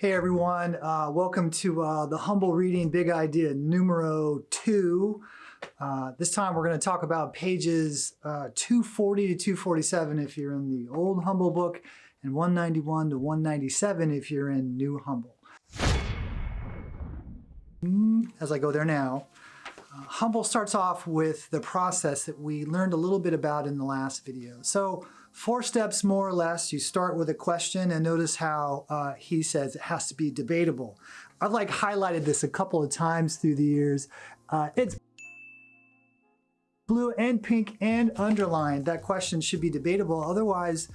Hey everyone, uh, welcome to uh, the Humble Reading Big Idea numero two. Uh, this time we're going to talk about pages uh, 240 to 247 if you're in the old Humble book and 191 to 197 if you're in New Humble. As I go there now, Humble starts off with the process that we learned a little bit about in the last video. So four steps more or less. You start with a question and notice how uh, he says it has to be debatable. I've like highlighted this a couple of times through the years. Uh, it's blue and pink and underlined. That question should be debatable. Otherwise,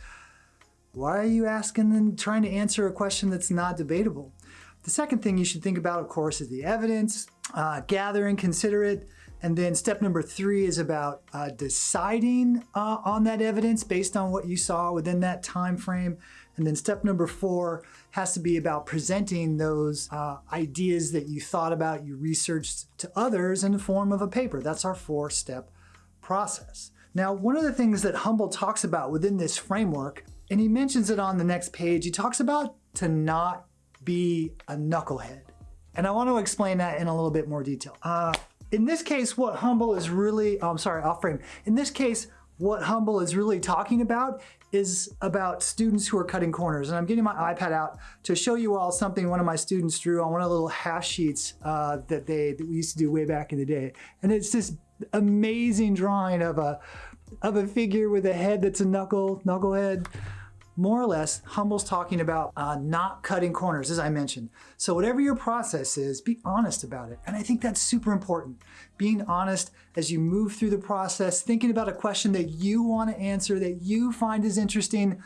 why are you asking and trying to answer a question that's not debatable? The second thing you should think about, of course, is the evidence, uh, gather and consider it. And then step number three is about uh, deciding uh, on that evidence based on what you saw within that time frame. And then step number four has to be about presenting those uh, ideas that you thought about, you researched to others in the form of a paper. That's our four-step process. Now, one of the things that Humble talks about within this framework, and he mentions it on the next page, he talks about to not be a knucklehead. And I want to explain that in a little bit more detail. Uh, in this case, what Humble is really, oh, I'm sorry, off frame. In this case, what Humble is really talking about is about students who are cutting corners. And I'm getting my iPad out to show you all something one of my students drew on one of the little hash sheets uh, that they that we used to do way back in the day. And it's this amazing drawing of a of a figure with a head that's a knuckle, knucklehead more or less, Humble's talking about uh, not cutting corners, as I mentioned. So whatever your process is, be honest about it. And I think that's super important. Being honest as you move through the process, thinking about a question that you want to answer, that you find is interesting.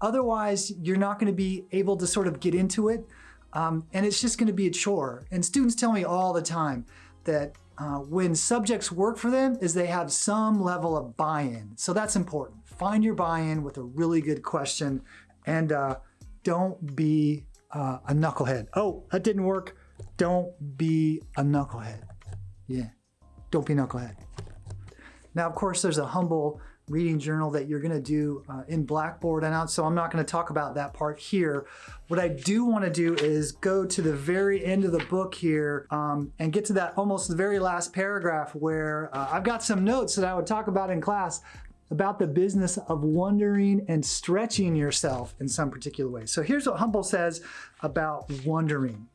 Otherwise, you're not going to be able to sort of get into it. Um, and it's just going to be a chore. And students tell me all the time that uh, when subjects work for them is they have some level of buy-in. So that's important. Find your buy-in with a really good question and uh, don't be uh, a knucklehead. Oh, that didn't work. Don't be a knucklehead. Yeah, don't be a knucklehead. Now, of course, there's a humble reading journal that you're going to do uh, in Blackboard and out, so I'm not going to talk about that part here. What I do want to do is go to the very end of the book here um, and get to that almost the very last paragraph where uh, I've got some notes that I would talk about in class about the business of wondering and stretching yourself in some particular way. So here's what Humble says about wondering.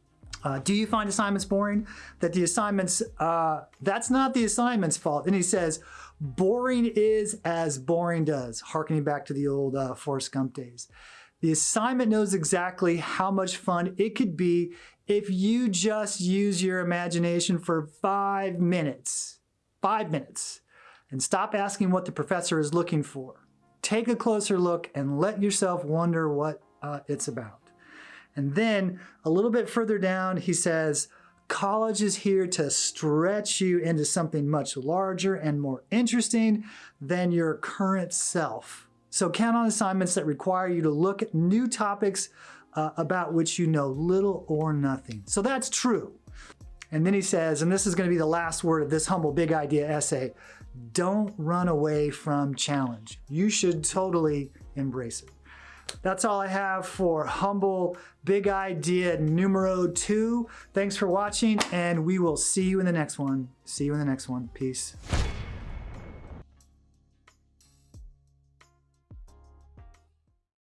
Uh, do you find assignments boring? That the assignments, uh, that's not the assignment's fault. And he says, boring is as boring does, harkening back to the old uh, Forrest Gump days. The assignment knows exactly how much fun it could be if you just use your imagination for five minutes. Five minutes and stop asking what the professor is looking for. Take a closer look and let yourself wonder what uh, it's about. And then a little bit further down, he says, college is here to stretch you into something much larger and more interesting than your current self. So count on assignments that require you to look at new topics uh, about which you know little or nothing. So that's true. And then he says, and this is going to be the last word of this humble big idea essay, don't run away from challenge. You should totally embrace it. That's all I have for Humble Big Idea numero two. Thanks for watching and we will see you in the next one. See you in the next one. Peace.